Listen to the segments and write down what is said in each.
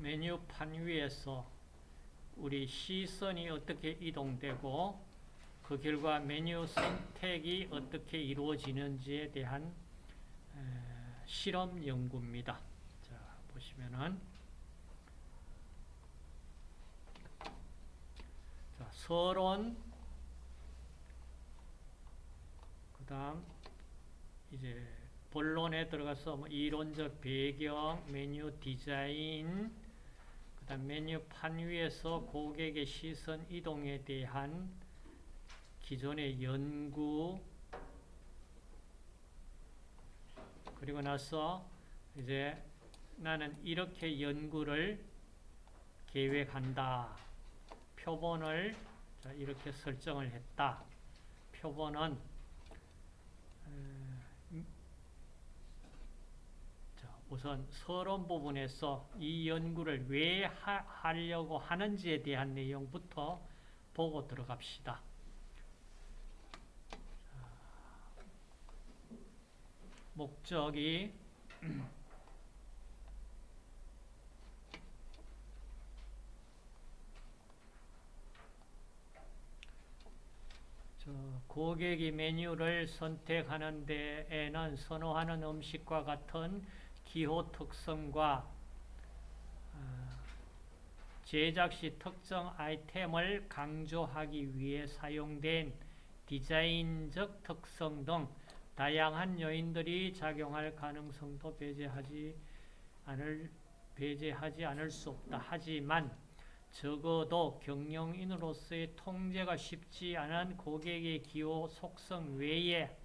메뉴판 위에서 우리 시선이 어떻게 이동되고 그 결과 메뉴 선택이 어떻게 이루어지는지에 대한 에, 실험 연구입니다. 자, 보시면은 자, 서론 그다음 이제 본론에 들어가서 뭐 이론적 배경, 메뉴 디자인, 메뉴판 위에서 고객의 시선 이동에 대한 기존의 연구 그리고 나서 이제 나는 이렇게 연구를 계획한다. 표본을 이렇게 설정을 했다. 표본은 우선 서론 부분에서 이 연구를 왜 하, 하려고 하는지에 대한 내용부터 보고 들어갑시다. 목적이 고객이 메뉴를 선택하는 데에는 선호하는 음식과 같은 기호 특성과 제작 시 특정 아이템을 강조하기 위해 사용된 디자인적 특성 등 다양한 요인들이 작용할 가능성도 배제하지 않을, 배제하지 않을 수 없다. 하지만 적어도 경영인으로서의 통제가 쉽지 않은 고객의 기호 속성 외에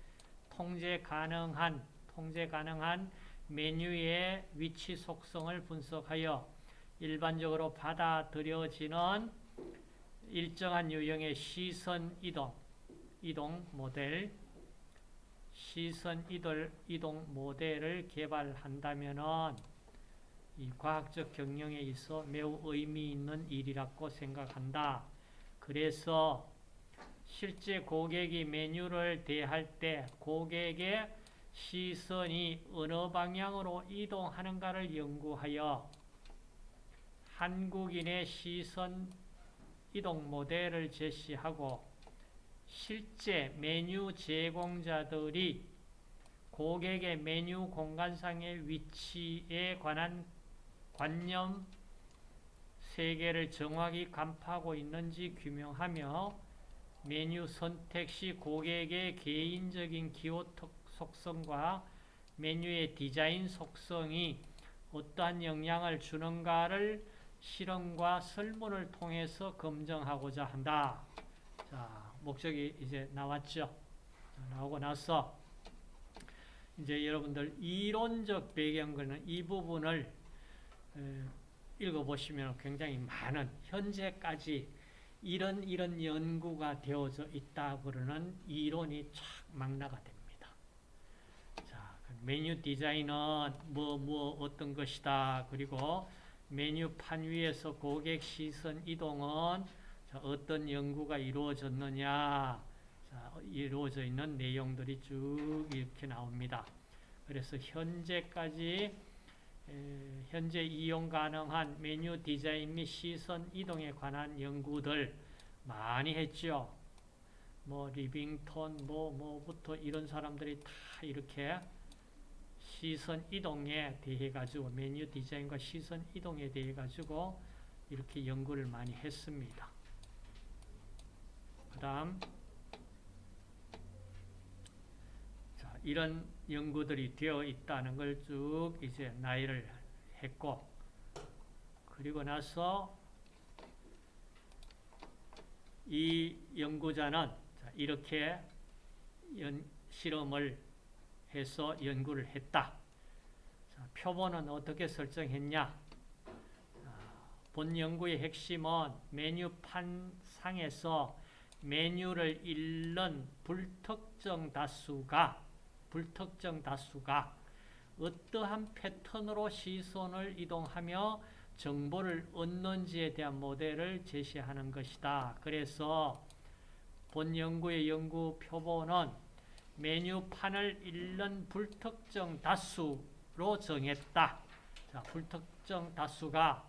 통제 가능한 통제 가능한 메뉴의 위치 속성을 분석하여 일반적으로 받아들여지는 일정한 유형의 시선 이동, 이동 모델, 시선 이동, 모델을 개발한다면 이 과학적 경영에 있어 매우 의미 있는 일이라고 생각한다. 그래서 실제 고객이 메뉴를 대할 때 고객의 시선이 어느 방향으로 이동하는가를 연구하여 한국인의 시선 이동 모델을 제시하고 실제 메뉴 제공자들이 고객의 메뉴 공간상의 위치에 관한 관념 세계를 정확히 간파하고 있는지 규명하며 메뉴 선택 시 고객의 개인적인 기호 속성과 메뉴의 디자인 속성이 어떠한 영향을 주는가를 실험과 설문을 통해서 검증하고자 한다. 자, 목적이 이제 나왔죠. 나오고 나서 이제 여러분들 이론적 배경은 이 부분을 읽어보시면 굉장히 많은 현재까지 이런 이런 연구가 되어져 있다 그러는 이론이 쫙 망라가 됩니다. 자, 메뉴 디자인은 뭐, 뭐, 어떤 것이다. 그리고 메뉴판 위에서 고객 시선 이동은 어떤 연구가 이루어졌느냐. 자, 이루어져 있는 내용들이 쭉 이렇게 나옵니다. 그래서 현재까지 현재 이용 가능한 메뉴 디자인 및 시선 이동에 관한 연구들 많이 했죠. 뭐 리빙턴 뭐 뭐부터 이런 사람들이 다 이렇게 시선 이동에 대해 가지고 메뉴 디자인과 시선 이동에 대해 가지고 이렇게 연구를 많이 했습니다. 그 다음 이런 연구들이 되어 있다는 걸 쭉 이제 나열을 했고 그리고 나서 이 연구자는 이렇게 연, 실험을 해서 연구를 했다. 자, 표본은 어떻게 설정했냐? 본 연구의 핵심은 메뉴판 상에서 메뉴를 읽는 불특정 다수가 불특정 다수가 어떠한 패턴으로 시선을 이동하며 정보를 얻는지에 대한 모델을 제시하는 것이다. 그래서 본 연구의 연구 표본은 메뉴판을 읽는 불특정 다수 로 정했다. 자, 불특정 다수가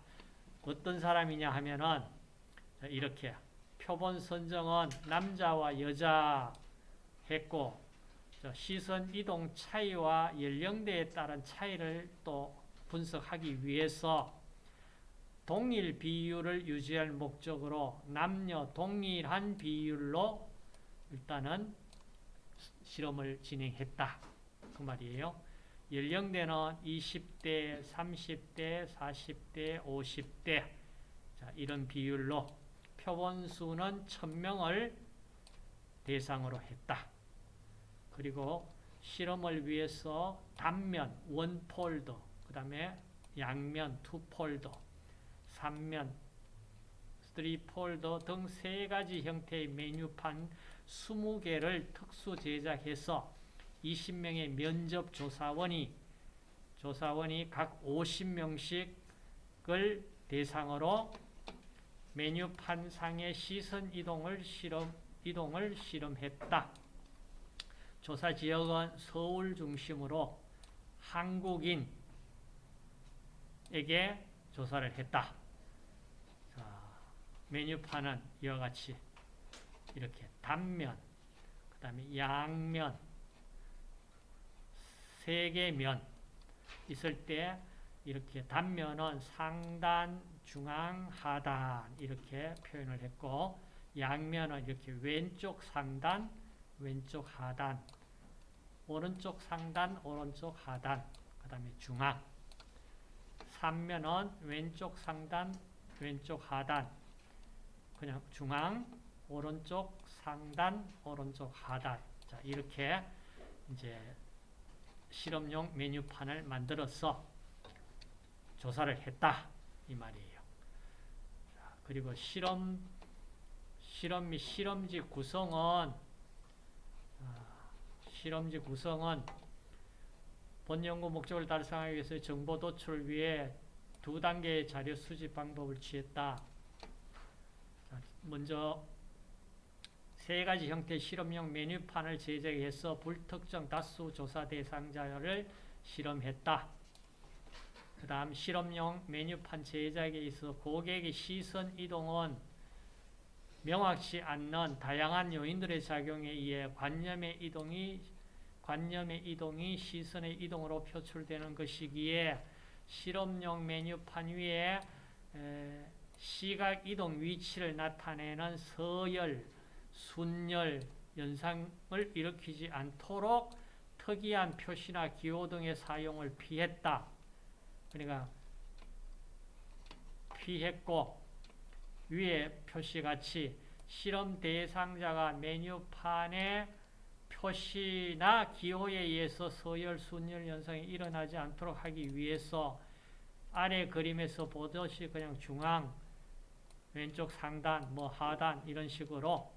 어떤 사람이냐 하면은 자, 이렇게 표본 선정은 남자와 여자 했고 저 시선 이동 차이와 연령대에 따른 차이를 또 분석하기 위해서 동일 비율을 유지할 목적으로 남녀 동일한 비율로 일단은 실험을 진행했다. 그 말이에요. 연령대는 20대, 30대, 40대, 50대 자, 이런 비율로 표본수는 1000명을 대상으로 했다. 그리고 실험을 위해서 단면, 원폴더, 그 다음에 양면, 투폴더, 삼면, 쓰리폴더 등 세 가지 형태의 메뉴판 20개를 특수 제작해서 20명의 면접 조사원이 조사원이 각 50명씩을 대상으로 메뉴판 상의 시선 이동을 실험 이동을 실험했다. 조사 지역은 서울 중심으로 한국인에게 조사를 했다. 자, 메뉴판은 이와 같이 이렇게 단면, 그 다음에 양면, 세 개 면 있을 때 이렇게 단면은 상단, 중앙, 하단 이렇게 표현을 했고 양면은 이렇게 왼쪽 상단, 왼쪽 하단, 오른쪽 상단, 오른쪽 하단, 그 다음에 중앙. 삼면은 왼쪽 상단, 왼쪽 하단, 그냥 중앙, 오른쪽 상단, 오른쪽 하단. 자, 이렇게 이제 실험용 메뉴판을 만들어서 조사를 했다. 이 말이에요. 자, 그리고 실험, 실험 및 실험지 구성은, 아, 실험지 구성은 본 연구 목적을 달성하기 위해서 정보 도출을 위해 두 단계의 자료 수집 방법을 취했다. 자, 먼저 세 가지 형태의 실험용 메뉴판을 제작해서 불특정 다수 조사 대상자를 실험했다. 그 다음 실험용 메뉴판 제작에 있어 고객의 시선 이동은 명확치 않는 다양한 요인들의 작용에 의해 관념의 이동이 관념의 이동이 시선의 이동으로 표출되는 것이기에 실험용 메뉴판 위에 시각 이동 위치를 나타내는 서열, 순열 현상을 일으키지 않도록 특이한 표시나 기호 등의 사용을 피했다. 그러니까 피했고 위에 표시같이 실험 대상자가 메뉴판에 표시나 기호에 의해서 서열, 순열 현상이 일어나지 않도록 하기 위해서 아래 그림에서 보듯이 그냥 중앙, 왼쪽 상단, 뭐 하단 이런 식으로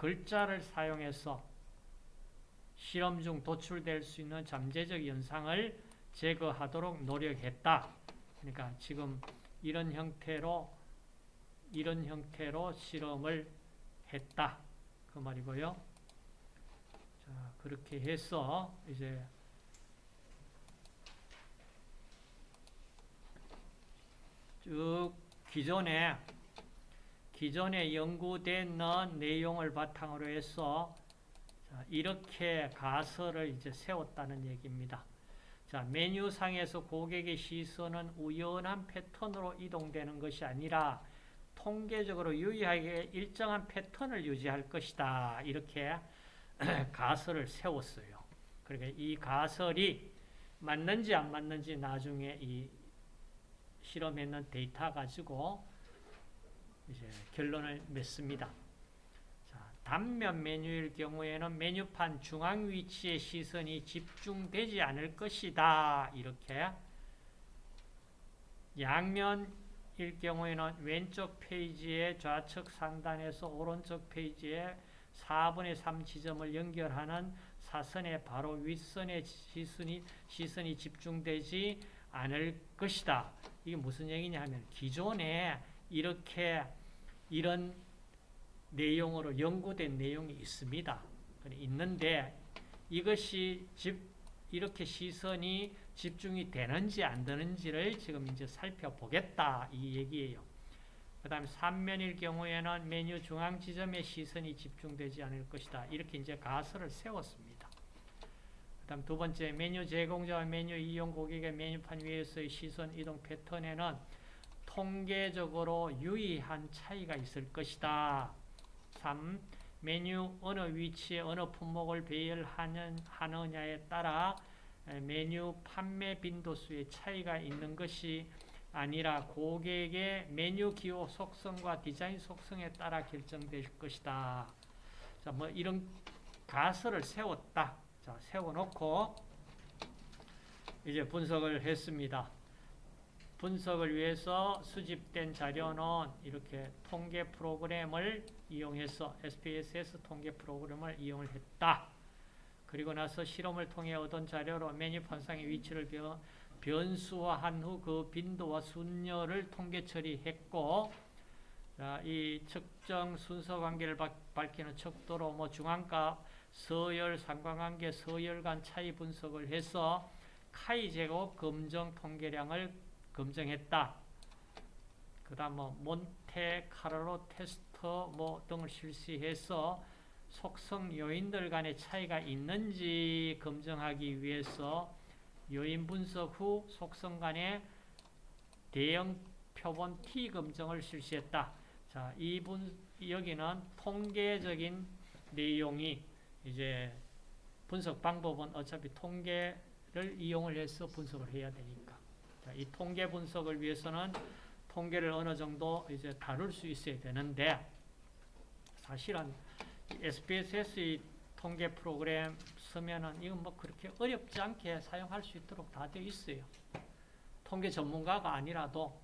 글자를 사용해서 실험 중 도출될 수 있는 잠재적 현상을 제거하도록 노력했다. 그러니까 지금 이런 형태로 이런 형태로 실험을 했다. 그 말이고요. 자, 그렇게 해서 이제 쭉 기존에 기존에 연구된 내용을 바탕으로 해서 이렇게 가설을 이제 세웠다는 얘기입니다. 자, 메뉴상에서 고객의 시선은 우연한 패턴으로 이동되는 것이 아니라 통계적으로 유의하게 일정한 패턴을 유지할 것이다. 이렇게 가설을 세웠어요. 그러니까 이 가설이 맞는지 안 맞는지 나중에 이 실험했는 데이터 가지고 이제 결론을 맺습니다. 자, 단면 메뉴일 경우에는 메뉴판 중앙 위치에 시선이 집중되지 않을 것이다. 이렇게 양면일 경우에는 왼쪽 페이지의 좌측 상단에서 오른쪽 페이지의 4분의 3 지점을 연결하는 사선의 바로 윗선에 시선이, 시선이 집중되지 않을 것이다. 이게 무슨 얘기냐 하면 기존에 이렇게 이런 내용으로 연구된 내용이 있습니다. 있는데 이것이 집 이렇게 시선이 집중이 되는지 안 되는지를 지금 이제 살펴보겠다 이 얘기예요. 그 다음에 3면일 경우에는 메뉴 중앙 지점에 시선이 집중되지 않을 것이다. 이렇게 이제 가설을 세웠습니다. 그 다음 두 번째 메뉴 제공자와 메뉴 이용 고객의 메뉴판 위에서의 시선 이동 패턴에는 통계적으로 유의한 차이가 있을 것이다. 3. 메뉴 어느 위치에 어느 품목을 배열하느냐에 따라 메뉴 판매 빈도수의 차이가 있는 것이 아니라 고객의 메뉴 기호 속성과 디자인 속성에 따라 결정될 것이다. 자, 뭐 이런 가설을 세웠다. 자, 세워놓고 이제 분석을 했습니다. 분석을 위해서 수집된 자료는 이렇게 통계 프로그램을 이용해서 SPSS 통계 프로그램을 이용을 했다. 그리고 나서 실험을 통해 얻은 자료로 메뉴 판상의 위치를 변, 변수화한 후 그 빈도와 순열을 통계 처리했고 자, 이 측정 순서 관계를 밝히는 척도로 뭐 중앙값, 서열, 상관관계, 서열 간 차이 분석을 해서 카이 제곱 검정 통계량을 검증했다. 그 다음 뭐 몬테 카르로 테스터 뭐 등을 실시해서 속성 요인들 간의 차이가 있는지 검증하기 위해서 요인 분석 후 속성 간의 대형 표본 T 검증을 실시했다. 자, 이분 여기는 통계적인 내용이 이제 분석 방법은 어차피 통계를 이용을 해서 분석을 해야 되니까. 자, 이 통계 분석을 위해서는 통계를 어느 정도 이제 다룰 수 있어야 되는데 사실은 SPSS 통계 프로그램 쓰면은 이건 뭐 그렇게 어렵지 않게 사용할 수 있도록 다 되어 있어요. 통계 전문가가 아니라도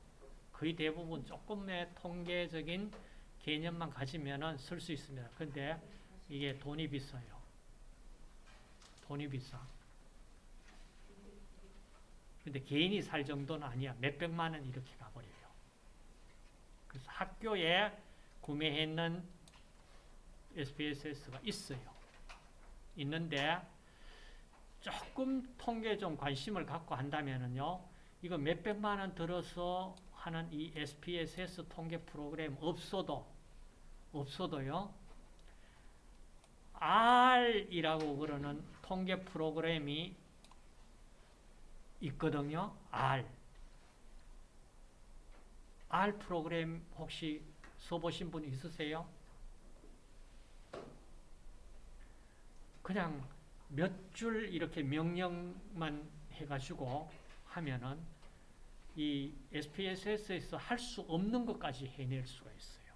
거의 대부분 조금의 통계적인 개념만 가지면은 쓸 수 있습니다. 근데 이게 돈이 비싸요. 돈이 비싸. 근데 개인이 살 정도는 아니야. 몇백만 원 이렇게 가버려요. 그래서 학교에 구매했는 SPSS가 있어요. 있는데 조금 통계에 좀 관심을 갖고 한다면은요. 이거 몇백만 원 들어서 하는 이 SPSS 통계 프로그램 없어도 없어도요. R이라고 그러는 통계 프로그램이 있거든요. R. R 프로그램 혹시 써보신 분 있으세요? 그냥 몇 줄 이렇게 명령만 해가지고 하면은 이 SPSS에서 할 수 없는 것까지 해낼 수가 있어요.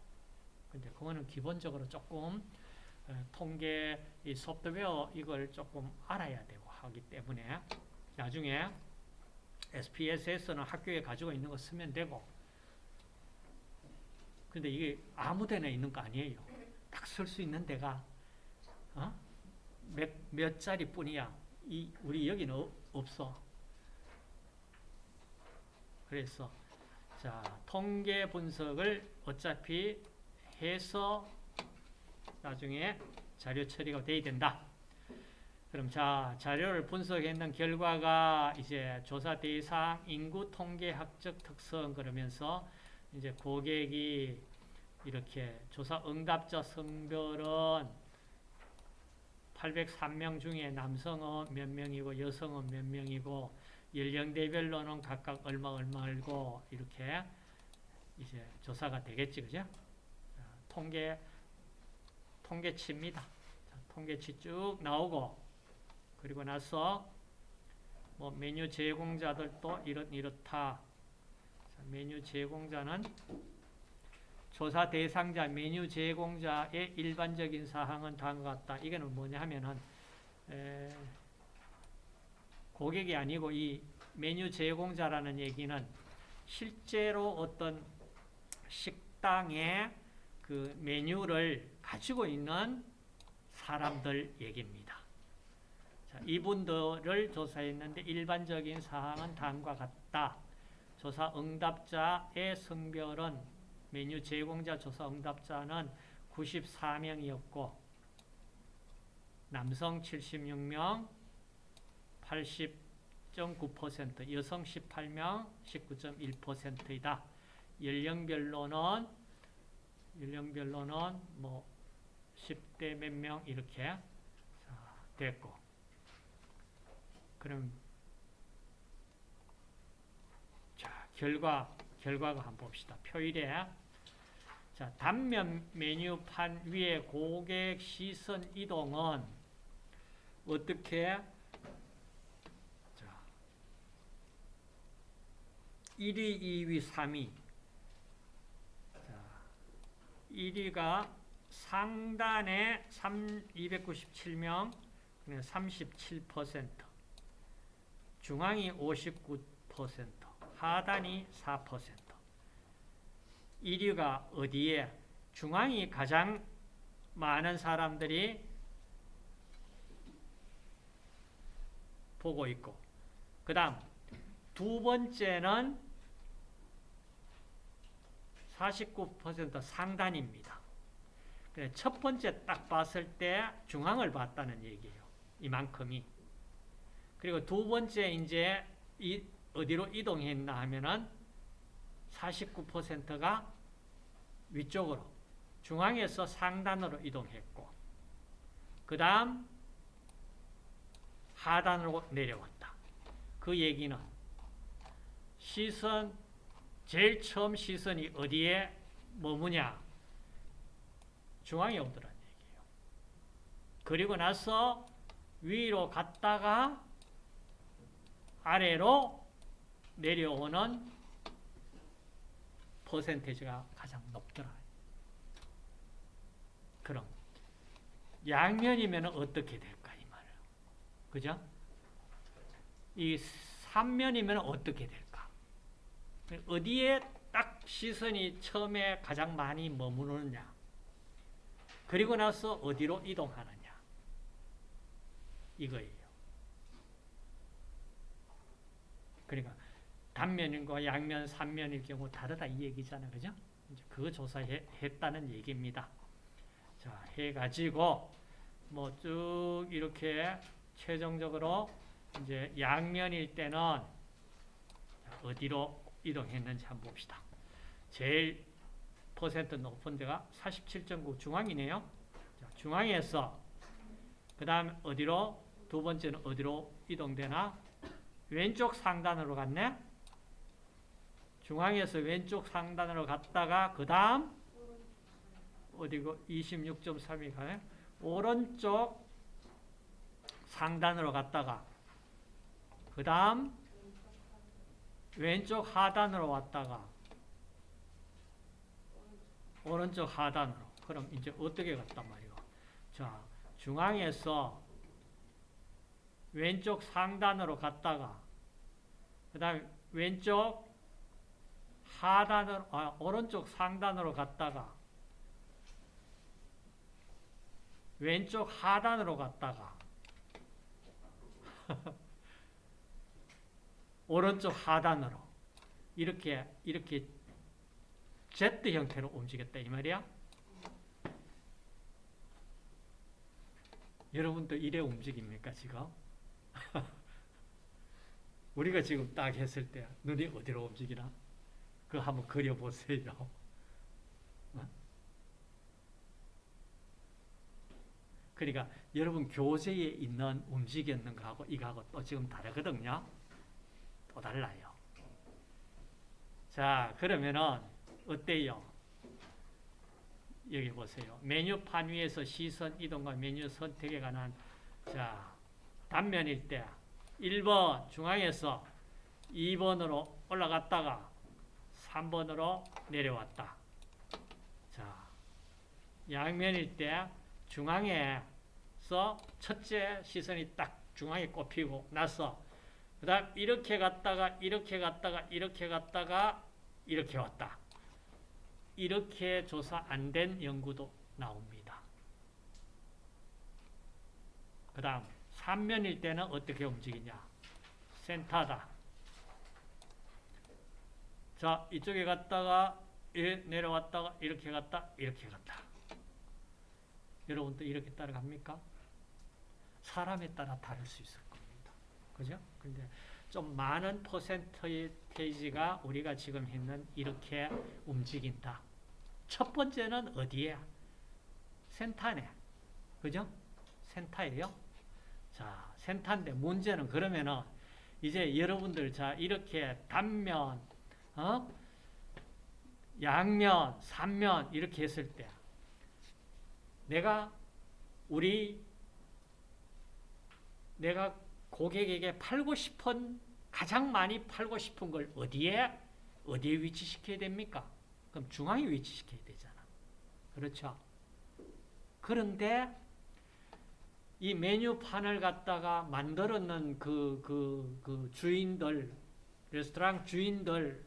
근데 그거는 기본적으로 조금 어, 통계 이 소프트웨어 이걸 조금 알아야 되고 하기 때문에 나중에 SPSS는 학교에 가지고 있는 거 쓰면 되고 근데 이게 아무 데나 있는 거 아니에요. 딱 쓸 수 있는 데가 어? 몇, 몇 자리 뿐이야. 이, 우리 여기는 어, 없어. 그래서 자 통계 분석을 어차피 해서 나중에 자료 처리가 돼야 된다. 그럼 자, 자료를 분석했는 결과가 이제 조사 대상 인구 통계학적 특성 그러면서 이제 고객이 이렇게 조사 응답자 성별은 803명 중에 남성은 몇 명이고 여성은 몇 명이고 연령대별로는 각각 얼마 얼마고 이렇게 이제 조사가 되겠지 그죠? 통계 통계치입니다. 통계치 쭉 나오고 그리고 나서 뭐 메뉴 제공자들도 이렇, 이렇다. 자, 메뉴 제공자는 조사 대상자, 메뉴 제공자의 일반적인 사항은 다음과 같다. 이거는 뭐냐 하면은 에, 고객이 아니고 이 메뉴 제공자라는 얘기는 실제로 어떤 식당의 그 메뉴를 가지고 있는 사람들 얘기입니다. 자, 이분들을 조사했는데 일반적인 사항은 다음과 같다. 조사 응답자의 성별은 메뉴 제공자 조사 응답자는 94명이었고 남성 76명, 80.9%, 여성 18명 19.1%이다. 연령별로는 연령별로는 뭐 10대 몇 명 이렇게 자, 됐고 그럼 자 결과 결과가 한번 봅시다. 표일에. 자 단면 메뉴판 위에 고객 시선 이동은 어떻게? 자 1위, 2위, 3위. 자 1위가 상단에 3, 297명, 37%, 중앙이 59%, 하단이 4%. 1위가 어디에? 중앙이 가장 많은 사람들이 보고 있고, 그 다음 두 번째는 49% 상단입니다. 첫 번째 딱 봤을 때 중앙을 봤다는 얘기예요. 이만큼이. 그리고 두 번째 이제 이 어디로 이동했나 하면은 49%가 위쪽으로 중앙에서 상단으로 이동했고 그 다음 하단으로 내려왔다. 그 얘기는 시선 제일 처음 시선이 어디에 머무냐 중앙에 오더란 얘기예요. 그리고 나서 위로 갔다가 아래로 내려오는 퍼센테이지가 가장 높더라. 그럼 양면이면 어떻게 될까 이 말이에요. 그죠? 이 삼면이면 어떻게 될까? 어디에 딱 시선이 처음에 가장 많이 머무르느냐? 그리고 나서 어디로 이동하느냐? 이거예요. 그러니까 단면과 양면, 삼면일 경우 다르다 이 얘기잖아. 그죠? 이제 그거 조사했다는 얘기입니다. 자, 해가지고 뭐 쭉 이렇게 최종적으로 이제 양면일 때는 어디로 이동했는지 한번 봅시다. 제일 퍼센트 높은 데가 47.9 중앙이네요. 자, 중앙에서 그 다음 어디로 두 번째는 어디로 이동되나 왼쪽 상단으로 갔네. 중앙에서 왼쪽 상단으로 갔다가 그 다음 어디고 26.3이 가네. 오른쪽 상단으로 갔다가 그 다음 왼쪽 하단으로 왔다가 오른쪽 하단으로 그럼 이제 어떻게 갔단 말이요 자 중앙에서 왼쪽 상단으로 갔다가 그 다음에 왼쪽 하단으로 아, 오른쪽 상단으로 갔다가 왼쪽 하단으로 갔다가 오른쪽 하단으로 이렇게 이렇게 Z 형태로 움직였다 이 말이야. 여러분도 이래 움직입니까 지금? 우리가 지금 딱 했을 때 눈이 어디로 움직이나? 그거 한번 그려보세요. 어? 그러니까 여러분 교재에 있는 움직였는 거하고 이거하고 또 지금 다르거든요. 또 달라요. 자 그러면은 어때요? 여기 보세요. 메뉴판 위에서 시선 이동과 메뉴 선택에 관한 자 단면일 때 1번 중앙에서 2번으로 올라갔다가 3번으로 내려왔다. 자 양면일 때 중앙에서 첫째 시선이 딱 중앙에 꼽히고 나서 그 다음 이렇게 갔다가 이렇게 갔다가 이렇게 갔다가 이렇게 왔다. 이렇게 조사 안 된 연구도 나옵니다. 그 다음 3면일 때는 어떻게 움직이냐. 센터다. 자 이쪽에 갔다가 내려왔다가 이렇게 갔다 이렇게 갔다. 여러분도 이렇게 따라갑니까? 사람에 따라 다를 수 있을 겁니다. 그죠? 근데 좀 많은 퍼센테이지가 우리가 지금 했는 이렇게 움직인다. 첫 번째는 어디에? 센터네. 그죠? 센터예요. 자, 센터인데 문제는 그러면은 이제 여러분들 자 이렇게 단면, 어? 양면, 삼면 이렇게 했을 때 내가 우리 내가 고객에게 팔고 싶은 가장 많이 팔고 싶은 걸 어디에 어디에 위치시켜야 됩니까? 그럼 중앙에 위치시켜야 되잖아. 그렇죠? 그런데 이 메뉴판을 갖다가 만들었는 그, 그, 그 주인들, 레스토랑 주인들,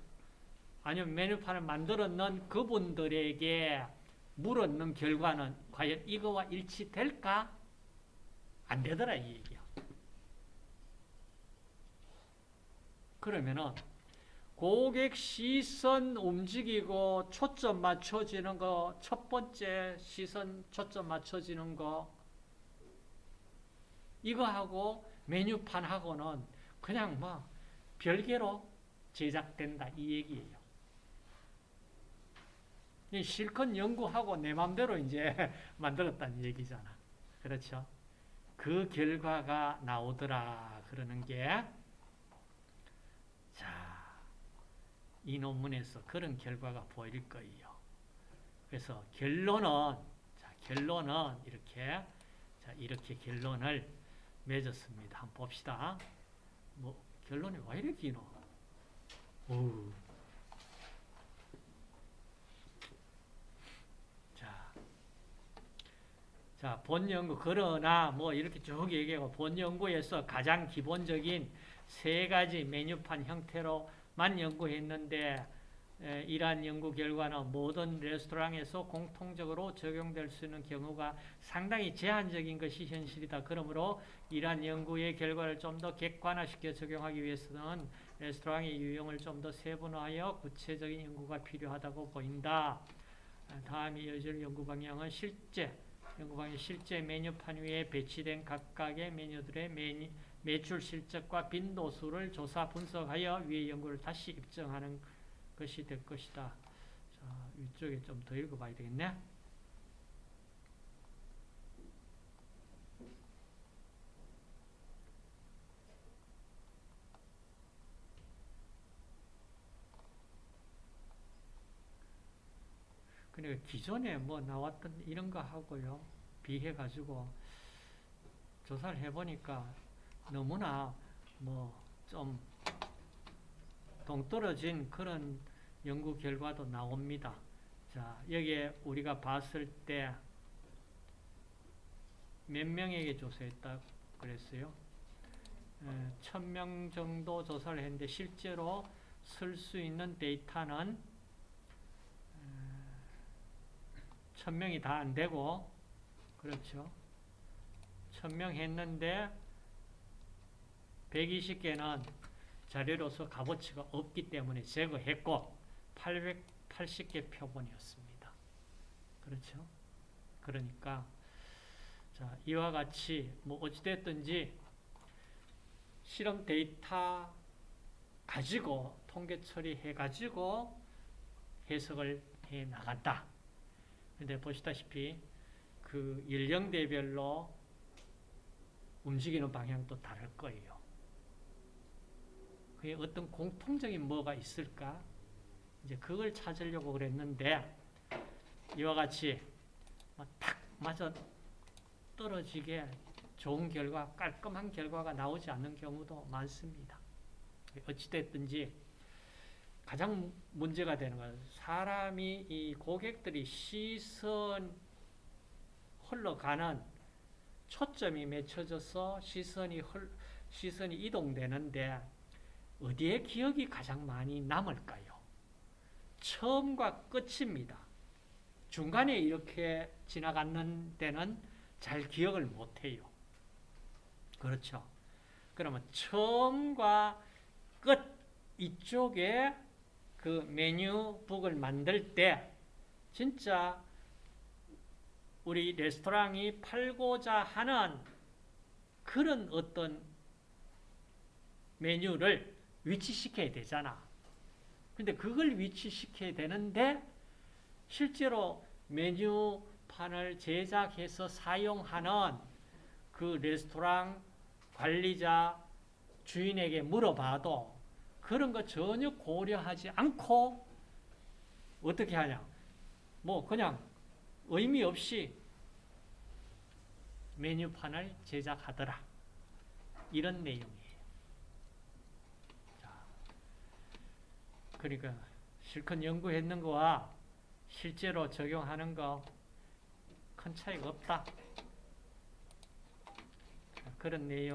아니면 메뉴판을 만들었는 그분들에게 물었는 결과는 과연 이거와 일치될까? 안 되더라, 이 얘기야. 그러면은 고객 시선 움직이고 초점 맞춰지는 거, 첫 번째 시선 초점 맞춰지는 거, 이거하고 메뉴판하고는 그냥 뭐 별개로 제작된다 이 얘기예요. 실컷 연구하고 내 맘대로 이제 만들었다는 얘기잖아. 그렇죠? 그 결과가 나오더라 그러는 게 자, 이 논문에서 그런 결과가 보일 거예요. 그래서 결론은 자, 결론은 이렇게 자, 이렇게 결론을 맺었습니다. 한번 봅시다. 뭐 결론이 왜 이렇게 기노? 오. 자, 자, 본 연구 그러나 뭐 이렇게 쭉 얘기하고 본 연구에서 가장 기본적인 세 가지 메뉴판 형태로만 연구했는데 에, 이러한 연구 결과는 모든 레스토랑에서 공통적으로 적용될 수 있는 경우가 상당히 제한적인 것이 현실이다. 그러므로 이러한 연구의 결과를 좀 더 객관화시켜 적용하기 위해서는 레스토랑의 유형을 좀 더 세분화하여 구체적인 연구가 필요하다고 보인다. 다음 이어질 연구 방향은 실제 연구 방향 실제 메뉴판 위에 배치된 각각의 메뉴들의 메뉴, 매출 실적과 빈도수를 조사 분석하여 위의 연구를 다시 입증하는 것이 될 것이다. 자, 위쪽에 좀 더 읽어봐야 되겠네. 그러니까 기존에 뭐 나왔던 이런 거 하고요. 비해가지고 조사를 해보니까 너무나 뭐 좀 동떨어진 그런 연구 결과도 나옵니다. 자, 여기에 우리가 봤을 때 몇 명에게 조사했다 그랬어요? 천명 정도 조사를 했는데 실제로 쓸 수 있는 데이터는 천 명이 다 안 되고 그렇죠. 천명 했는데 120개는 자료로서 값어치가 없기 때문에 제거했고 880개 표본이었습니다. 그렇죠? 그러니까 자 이와 같이 뭐 어찌됐든지 실험 데이터 가지고 통계 처리해 가지고 해석을 해 나간다. 근데 보시다시피 그 연령대별로 움직이는 방향도 다를 거예요. 그게 어떤 공통적인 뭐가 있을까? 이제 그걸 찾으려고 그랬는데 이와 같이 딱 맞아 떨어지게 좋은 결과, 깔끔한 결과가 나오지 않는 경우도 많습니다. 어찌됐든지 가장 문제가 되는 건 사람이 이 고객들이 시선 흘러가는 초점이 맺혀져서 시선이 흘, 시선이 이동되는데 어디에 기억이 가장 많이 남을까요? 처음과 끝입니다. 중간에 이렇게 지나가는 데는 잘 기억을 못해요. 그렇죠? 그러면 처음과 끝 이쪽에 그 메뉴북을 만들 때 진짜 우리 레스토랑이 팔고자 하는 그런 어떤 메뉴를 위치시켜야 되잖아. 근데 그걸 위치시켜야 되는데 실제로 메뉴판을 제작해서 사용하는 그 레스토랑 관리자 주인에게 물어봐도 그런 거 전혀 고려하지 않고 어떻게 하냐? 뭐 그냥 의미 없이 메뉴판을 제작하더라. 이런 내용이에요. 자, 그러니까 실컷 연구했는 거와 실제로 적용하는 거 큰 차이가 없다. 자, 그런 내용.